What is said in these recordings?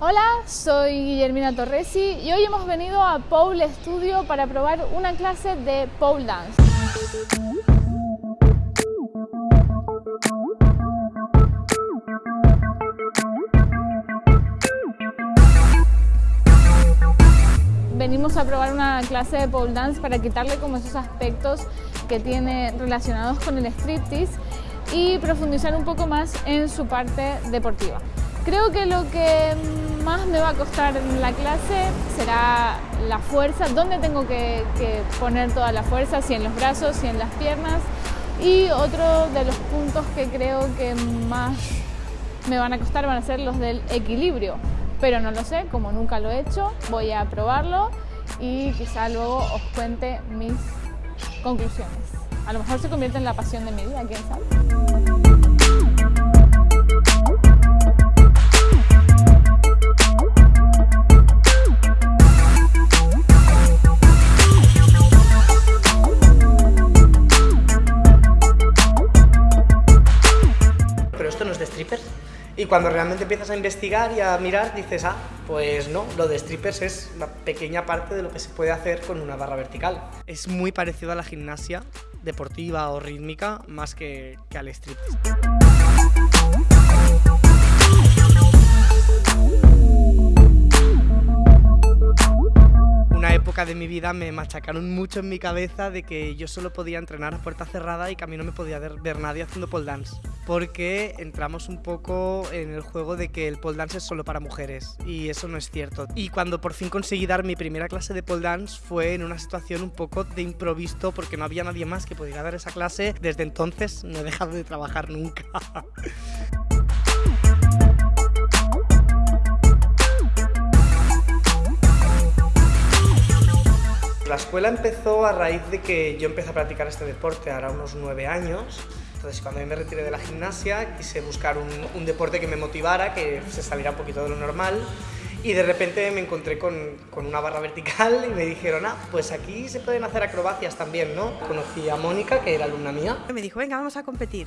Hola, soy Guillermina Torresi y hoy hemos venido a Pole Studio para probar una clase de pole dance. Venimos a probar una clase de pole dance para quitarle como esos aspectos que tiene relacionados con el striptease y profundizar un poco más en su parte deportiva. Creo que lo que más me va a costar en la clase será la fuerza, dónde tengo que, poner toda la fuerza, si en los brazos, si en las piernas. Y otro de los puntos que creo que más me van a costar van a ser los del equilibrio. Pero no lo sé, como nunca lo he hecho, voy a probarlo y quizá luego os cuente mis conclusiones. A lo mejor se convierte en la pasión de mi vida, quién sabe. Cuando realmente empiezas a investigar y a mirar, dices, ah, pues no, lo de strippers es una pequeña parte de lo que se puede hacer con una barra vertical. Es muy parecido a la gimnasia deportiva o rítmica más que, que al striptease. de mi vida me machacaron mucho en mi cabeza de que yo solo podía entrenar a puerta cerrada y que a mí no me podía ver, nadie haciendo pole dance. Porque entramos un poco en el juego de que el pole dance es solo para mujeres y eso no es cierto. Y cuando por fin conseguí dar mi primera clase de pole dance fue en una situación un poco de improviso porque no había nadie más que pudiera dar esa clase. Desde entonces no he dejado de trabajar nunca. La escuela empezó a raíz de que yo empecé a practicar este deporte, ahora unos nueve años. Entonces, cuando me retiré de la gimnasia, quise buscar un, deporte que me motivara, que se saliera un poquito de lo normal. Y de repente me encontré con, con, una barra vertical y me dijeron, ah, pues aquí se pueden hacer acrobacias también, ¿no? Conocí a Mónica, que era alumna mía. Me dijo, venga, vamos a competir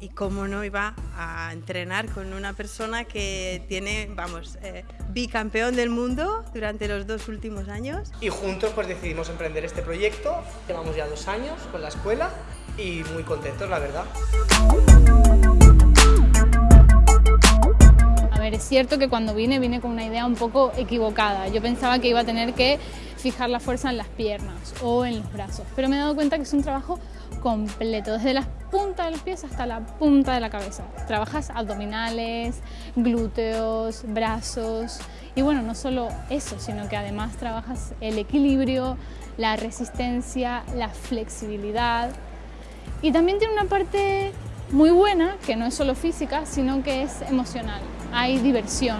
y cómo no iba a entrenar con una persona que tiene, vamos, eh, bicampeón del mundo durante los dos últimos años. Y juntos pues decidimos emprender este proyecto, llevamos ya dos años con la escuela y muy contentos, la verdad. A ver, es cierto que cuando vine, vine con una idea un poco equivocada. Yo pensaba que iba a tener que fijar la fuerza en las piernas o en los brazos, pero me he dado cuenta que es un trabajo completo, desde la punta de los pies hasta la punta de la cabeza. Trabajas abdominales, glúteos, brazos y bueno, no solo eso, sino que además trabajas el equilibrio, la resistencia, la flexibilidad y también tiene una parte muy buena, que no es solo física, sino que es emocional. Hay diversión,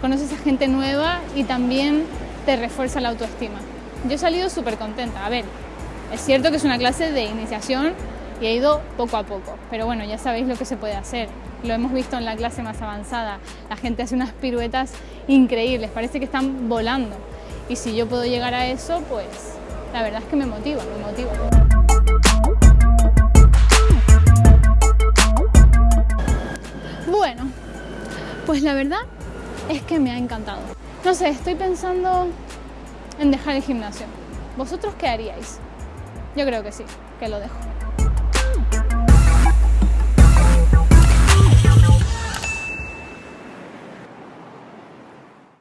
conoces a gente nueva y también te refuerza la autoestima. Yo he salido súper contenta. A ver, es cierto que es una clase de iniciación y he ido poco a poco, pero bueno, ya sabéis lo que se puede hacer. Lo hemos visto en la clase más avanzada. La gente hace unas piruetas increíbles, parece que están volando. Y si yo puedo llegar a eso, pues la verdad es que me motiva, me motiva. Pues la verdad es que me ha encantado. No sé, estoy pensando en dejar el gimnasio. ¿Vosotros qué haríais? Yo creo que sí, que lo dejo.